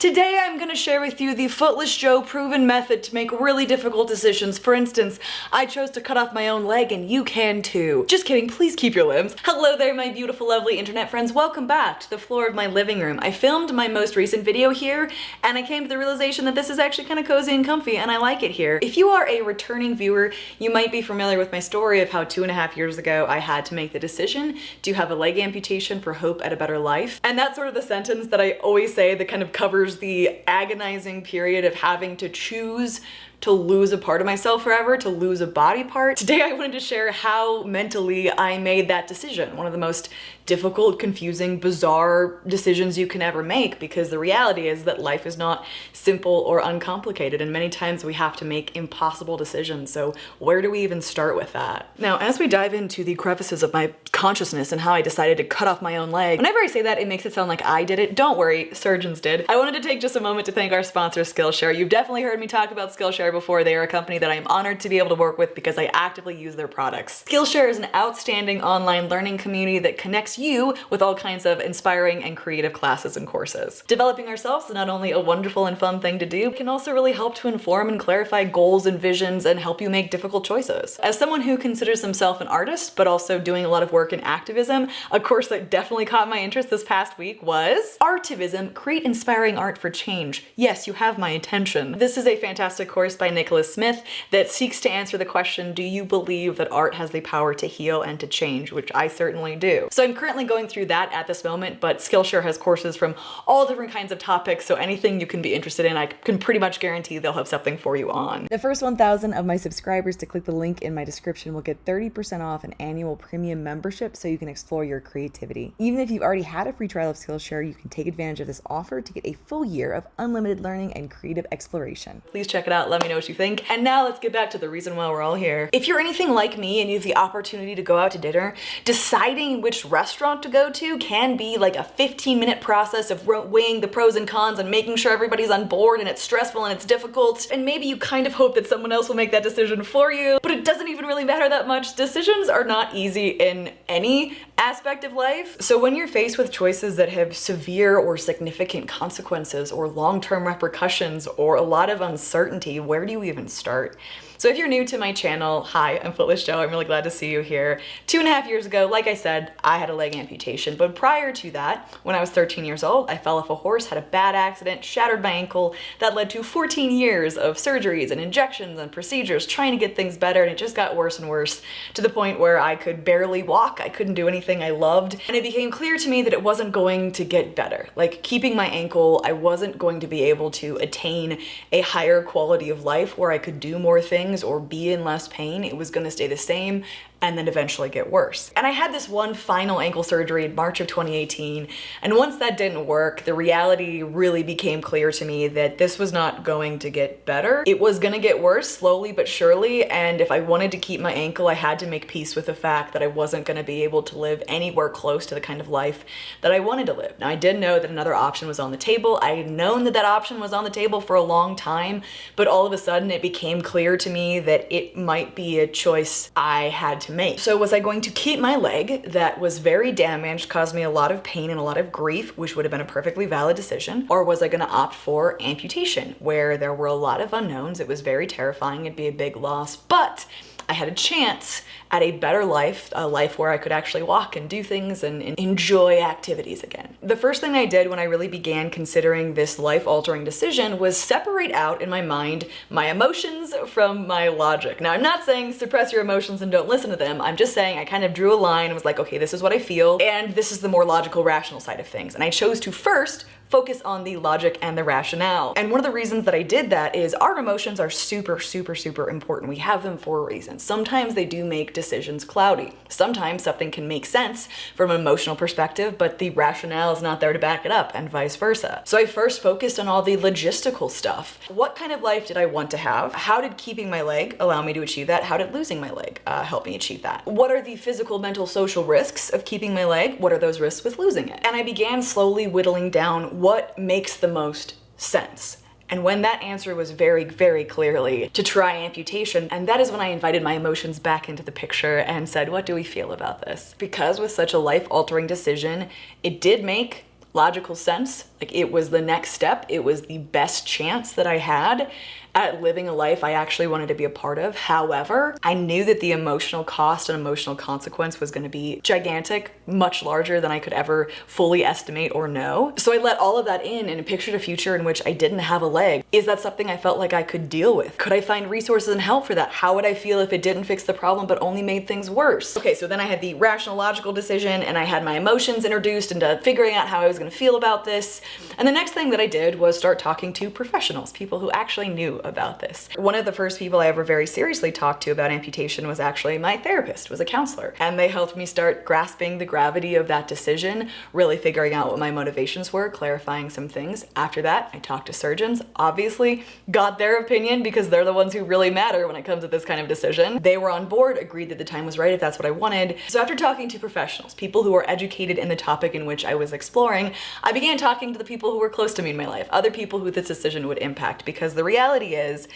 Today I'm going to share with you the Footless Jo proven method to make really difficult decisions. For instance, I chose to cut off my own leg and you can too. Just kidding, please keep your limbs. Hello there my beautiful lovely internet friends, welcome back to the floor of my living room. I filmed my most recent video here and I came to the realization that this is actually kind of cozy and comfy and I like it here. If you are a returning viewer, you might be familiar with my story of how two and a half years ago I had to make the decision to have a leg amputation for hope at a better life. And that's sort of the sentence that I always say that kind of covers the agonizing period of having to choose to lose a part of myself forever, to lose a body part. Today I wanted to share how mentally I made that decision. One of the most difficult, confusing, bizarre decisions you can ever make because the reality is that life is not simple or uncomplicated and many times we have to make impossible decisions. So where do we even start with that? Now, as we dive into the crevices of my consciousness and how I decided to cut off my own leg, whenever I say that, it makes it sound like I did it. Don't worry, surgeons did. I wanted to take just a moment to thank our sponsor, Skillshare. You've definitely heard me talk about Skillshare before. They are a company that I am honored to be able to work with because I actively use their products. Skillshare is an outstanding online learning community that connects you with all kinds of inspiring and creative classes and courses. Developing ourselves is not only a wonderful and fun thing to do, it can also really help to inform and clarify goals and visions and help you make difficult choices. As someone who considers himself an artist, but also doing a lot of work in activism, a course that definitely caught my interest this past week was Artivism, Create Inspiring Art for Change. Yes, you have my attention. This is a fantastic course by Nicholas Smith that seeks to answer the question, do you believe that art has the power to heal and to change, which I certainly do. So I'm currently going through that at this moment, but Skillshare has courses from all different kinds of topics, so anything you can be interested in, I can pretty much guarantee they'll have something for you on. The first 1,000 of my subscribers to click the link in my description will get 30% off an annual premium membership so you can explore your creativity. Even if you've already had a free trial of Skillshare, you can take advantage of this offer to get a full year of unlimited learning and creative exploration. Please check it out, let me know what you think. And now let's get back to the reason why we're all here. If you're anything like me and you have the opportunity to go out to dinner, deciding which restaurant to go to can be like a 15 minute process of weighing the pros and cons and making sure everybody's on board and it's stressful and it's difficult. And maybe you kind of hope that someone else will make that decision for you, but it doesn't even really matter that much. Decisions are not easy in any aspect of life. So when you're faced with choices that have severe or significant consequences or long-term repercussions or a lot of uncertainty, where do you even start? So if you're new to my channel, hi, I'm Footless Jo. I'm really glad to see you here. Two and a half years ago, like I said, I had a leg amputation. But prior to that, when I was 13 years old, I fell off a horse, had a bad accident, shattered my ankle. That led to 14 years of surgeries and injections and procedures trying to get things better. And it just got worse and worse to the point where I could barely walk. I couldn't do anything I loved. And it became clear to me that it wasn't going to get better. Like keeping my ankle, I wasn't going to be able to attain a higher quality of life where I could do more things things or be in less pain. It was gonna stay the same and then eventually get worse. And I had this one final ankle surgery in March of 2018. And once that didn't work, the reality really became clear to me that this was not going to get better. It was gonna get worse slowly but surely. And if I wanted to keep my ankle, I had to make peace with the fact that I wasn't gonna be able to live anywhere close to the kind of life that I wanted to live. Now I did know that another option was on the table. I had known that that option was on the table for a long time, but all of a sudden it became clear to me that it might be a choice I had to So was I going to keep my leg that was very damaged, caused me a lot of pain and a lot of grief, which would have been a perfectly valid decision, or was I gonna opt for amputation, where there were a lot of unknowns, it was very terrifying, it'd be a big loss, but I had a chance at a better life, a life where I could actually walk and do things and, and, enjoy activities again. The first thing I did when I really began considering this life-altering decision was separate out in my mind my emotions from my logic. Now, I'm not saying suppress your emotions and don't listen to them. I'm just saying I kind of drew a line and was like, okay, this is what I feel, and this is the more logical, rational side of things. And I chose to first focus on the logic and the rationale. And one of the reasons that I did that is our emotions are super, super, super important. We have them for a reason. Sometimes they do make decisions cloudy. Sometimes something can make sense from an emotional perspective, but the rationale is not there to back it up and vice versa. So I first focused on all the logistical stuff. What kind of life did I want to have? How did keeping my leg allow me to achieve that? How did losing my leg uh, help me achieve that? What are the physical, mental, social risks of keeping my leg? What are those risks with losing it? And I began slowly whittling down what makes the most sense. And when that answer was very, very clearly to try amputation, and that is when I invited my emotions back into the picture and said, what do we feel about this? Because with such a life-altering decision, it did make logical sense Like it was the next step. It was the best chance that I had at living a life I actually wanted to be a part of. However, I knew that the emotional cost and emotional consequence was going to be gigantic, much larger than I could ever fully estimate or know. So I let all of that in and pictured a future in which I didn't have a leg. Is that something I felt like I could deal with? Could I find resources and help for that? How would I feel if it didn't fix the problem but only made things worse? Okay, so then I had the rational logical decision and I had my emotions introduced into figuring out how I was going to feel about this. And the next thing that I did was start talking to professionals, people who actually knew about this. One of the first people I ever very seriously talked to about amputation was actually my therapist, was a counselor. And they helped me start grasping the gravity of that decision, really figuring out what my motivations were, clarifying some things. After that, I talked to surgeons, obviously got their opinion because they're the ones who really matter when it comes to this kind of decision. They were on board, agreed that the time was right if that's what I wanted. So after talking to professionals, people who are educated in the topic in which I was exploring, I began talking to the people who were close to me in my life, other people who this decision would impact because the reality is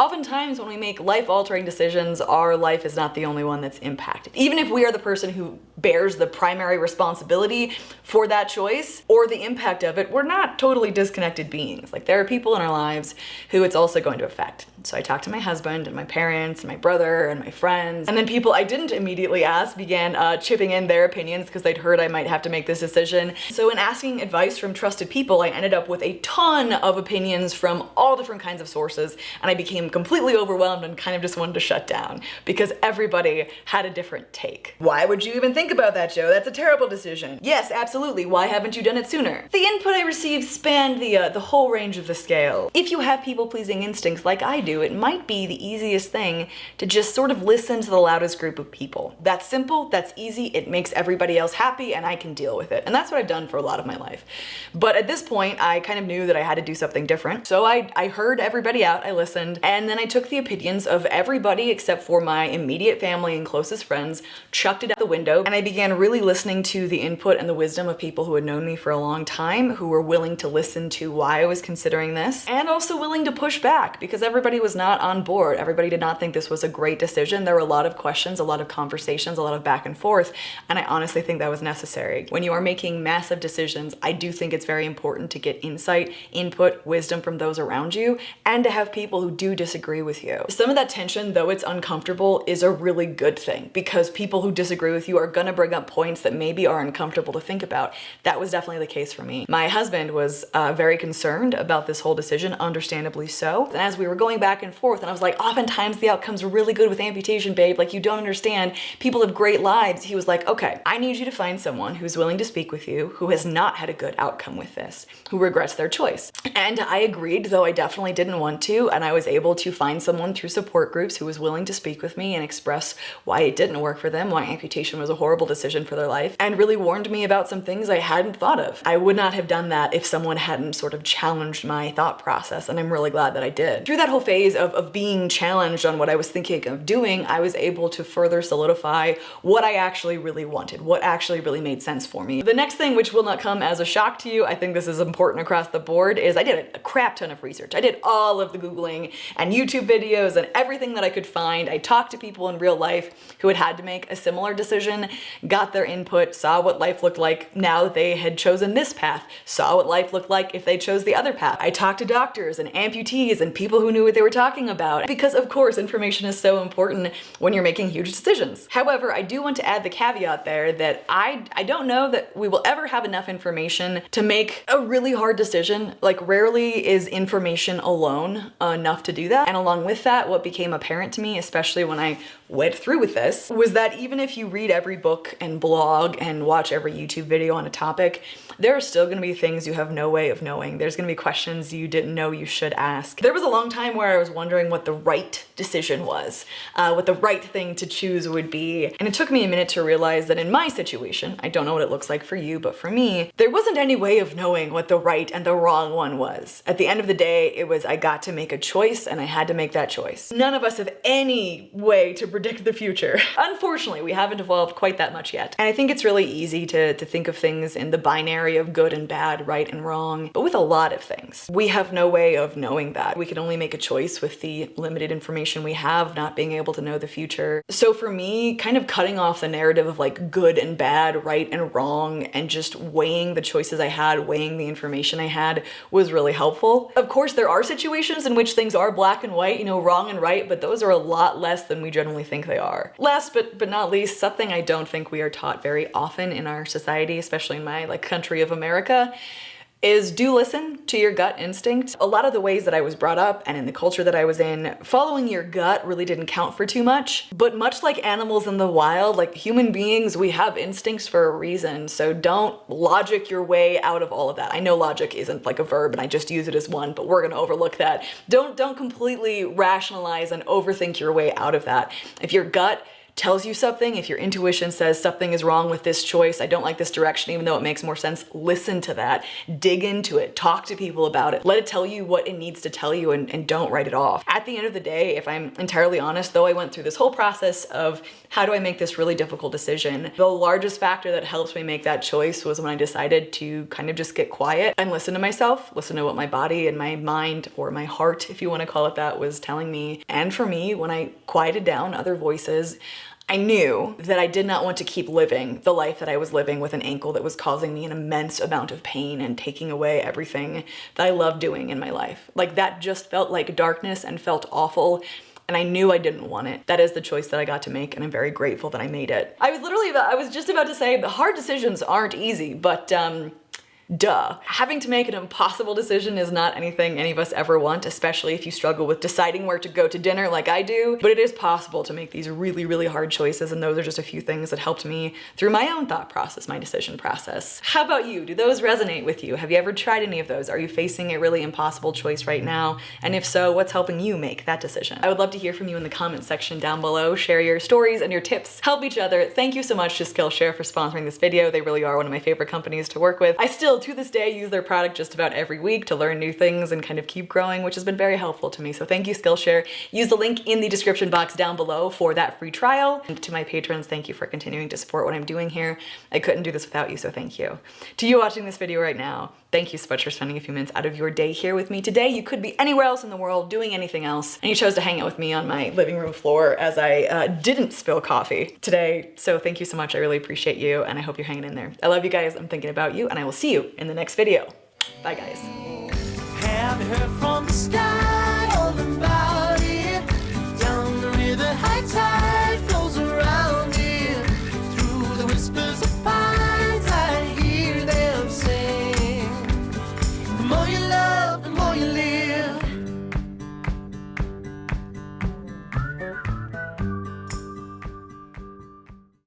Oftentimes when we make life-altering decisions, our life is not the only one that's impacted. Even if we are the person who bears the primary responsibility for that choice or the impact of it, we're not totally disconnected beings. Like there are people in our lives who it's also going to affect. So I talked to my husband and my parents and my brother and my friends. And then people I didn't immediately ask began uh, chipping in their opinions because they'd heard I might have to make this decision. So in asking advice from trusted people, I ended up with a ton of opinions from all different kinds of sources. And I became completely overwhelmed and kind of just wanted to shut down because everybody had a different take. Why would you even think about that, Jo? That's a terrible decision. Yes, absolutely. Why haven't you done it sooner? The input I received spanned the, uh, the whole range of the scale. If you have people-pleasing instincts like I do, do, it might be the easiest thing to just sort of listen to the loudest group of people. That's simple, that's easy, it makes everybody else happy, and I can deal with it. And that's what I've done for a lot of my life. But at this point, I kind of knew that I had to do something different. So I, I heard everybody out, I listened, and then I took the opinions of everybody except for my immediate family and closest friends, chucked it out the window, and I began really listening to the input and the wisdom of people who had known me for a long time, who were willing to listen to why I was considering this, and also willing to push back because everybody was not on board. Everybody did not think this was a great decision. There were a lot of questions, a lot of conversations, a lot of back and forth, and I honestly think that was necessary. When you are making massive decisions, I do think it's very important to get insight, input, wisdom from those around you, and to have people who do disagree with you. Some of that tension, though it's uncomfortable, is a really good thing because people who disagree with you are gonna bring up points that maybe are uncomfortable to think about. That was definitely the case for me. My husband was uh, very concerned about this whole decision, understandably so. And as we were going back and forth. And I was like, oftentimes the outcome's are really good with amputation, babe. Like you don't understand. People have great lives. He was like, okay, I need you to find someone who's willing to speak with you, who has not had a good outcome with this, who regrets their choice. And I agreed, though I definitely didn't want to. And I was able to find someone through support groups who was willing to speak with me and express why it didn't work for them, why amputation was a horrible decision for their life, and really warned me about some things I hadn't thought of. I would not have done that if someone hadn't sort of challenged my thought process, and I'm really glad that I did. Through that whole phase, phase of, of being challenged on what I was thinking of doing, I was able to further solidify what I actually really wanted, what actually really made sense for me. The next thing, which will not come as a shock to you, I think this is important across the board, is I did a crap ton of research. I did all of the Googling and YouTube videos and everything that I could find. I talked to people in real life who had had to make a similar decision, got their input, saw what life looked like now that they had chosen this path, saw what life looked like if they chose the other path. I talked to doctors and amputees and people who knew what they were talking about because of course information is so important when you're making huge decisions. However, I do want to add the caveat there that I, I don't know that we will ever have enough information to make a really hard decision. Like rarely is information alone enough to do that. And along with that, what became apparent to me, especially when I went through with this was that even if you read every book and blog and watch every YouTube video on a topic, there are still gonna be things you have no way of knowing. There's gonna be questions you didn't know you should ask. There was a long time where I was wondering what the right decision was, uh, what the right thing to choose would be. And it took me a minute to realize that in my situation, I don't know what it looks like for you, but for me, there wasn't any way of knowing what the right and the wrong one was. At the end of the day, it was I got to make a choice and I had to make that choice. None of us have any way to predict the future. Unfortunately, we haven't evolved quite that much yet. And I think it's really easy to, to think of things in the binary of good and bad, right and wrong, but with a lot of things. We have no way of knowing that. We can only make a choice with the limited information we have, not being able to know the future. So for me, kind of cutting off the narrative of like good and bad, right and wrong, and just weighing the choices I had, weighing the information I had was really helpful. Of course, there are situations in which things are black and white, you know, wrong and right, but those are a lot less than we generally think they are. Last but, but not least, something I don't think we are taught very often in our society, especially in my like country of America, is do listen to your gut instinct. A lot of the ways that I was brought up and in the culture that I was in, following your gut really didn't count for too much. But much like animals in the wild, like human beings, we have instincts for a reason. So don't logic your way out of all of that. I know logic isn't like a verb and I just use it as one, but we're gonna overlook that. Don't, don't completely rationalize and overthink your way out of that. If your gut tells you something, if your intuition says something is wrong with this choice, I don't like this direction even though it makes more sense, listen to that, dig into it, talk to people about it, let it tell you what it needs to tell you and, and don't write it off. At the end of the day, if I'm entirely honest, though I went through this whole process of how do I make this really difficult decision, the largest factor that helped me make that choice was when I decided to kind of just get quiet and listen to myself, listen to what my body and my mind or my heart, if you want to call it that, was telling me. And for me, when I quieted down other voices, I knew that I did not want to keep living the life that I was living with an ankle that was causing me an immense amount of pain and taking away everything that I love doing in my life. Like that just felt like darkness and felt awful and I knew I didn't want it. That is the choice that I got to make and I'm very grateful that I made it. I was literally about, I was just about to say the hard decisions aren't easy, but um, Duh. Having to make an impossible decision is not anything any of us ever want, especially if you struggle with deciding where to go to dinner like I do, but it is possible to make these really, really hard choices and those are just a few things that helped me through my own thought process, my decision process. How about you? Do those resonate with you? Have you ever tried any of those? Are you facing a really impossible choice right now? And if so, what's helping you make that decision? I would love to hear from you in the comments section down below. Share your stories and your tips. Help each other. Thank you so much to Skillshare for sponsoring this video. They really are one of my favorite companies to work with. I still to this day use their product just about every week to learn new things and kind of keep growing, which has been very helpful to me. So thank you Skillshare. Use the link in the description box down below for that free trial. And to my patrons, thank you for continuing to support what I'm doing here. I couldn't do this without you, so thank you. To you watching this video right now, Thank you so much for spending a few minutes out of your day here with me today. You could be anywhere else in the world doing anything else, and you chose to hang out with me on my living room floor as I uh, didn't spill coffee today. So thank you so much. I really appreciate you, and I hope you're hanging in there. I love you guys. I'm thinking about you, and I will see you in the next video. Bye, guys.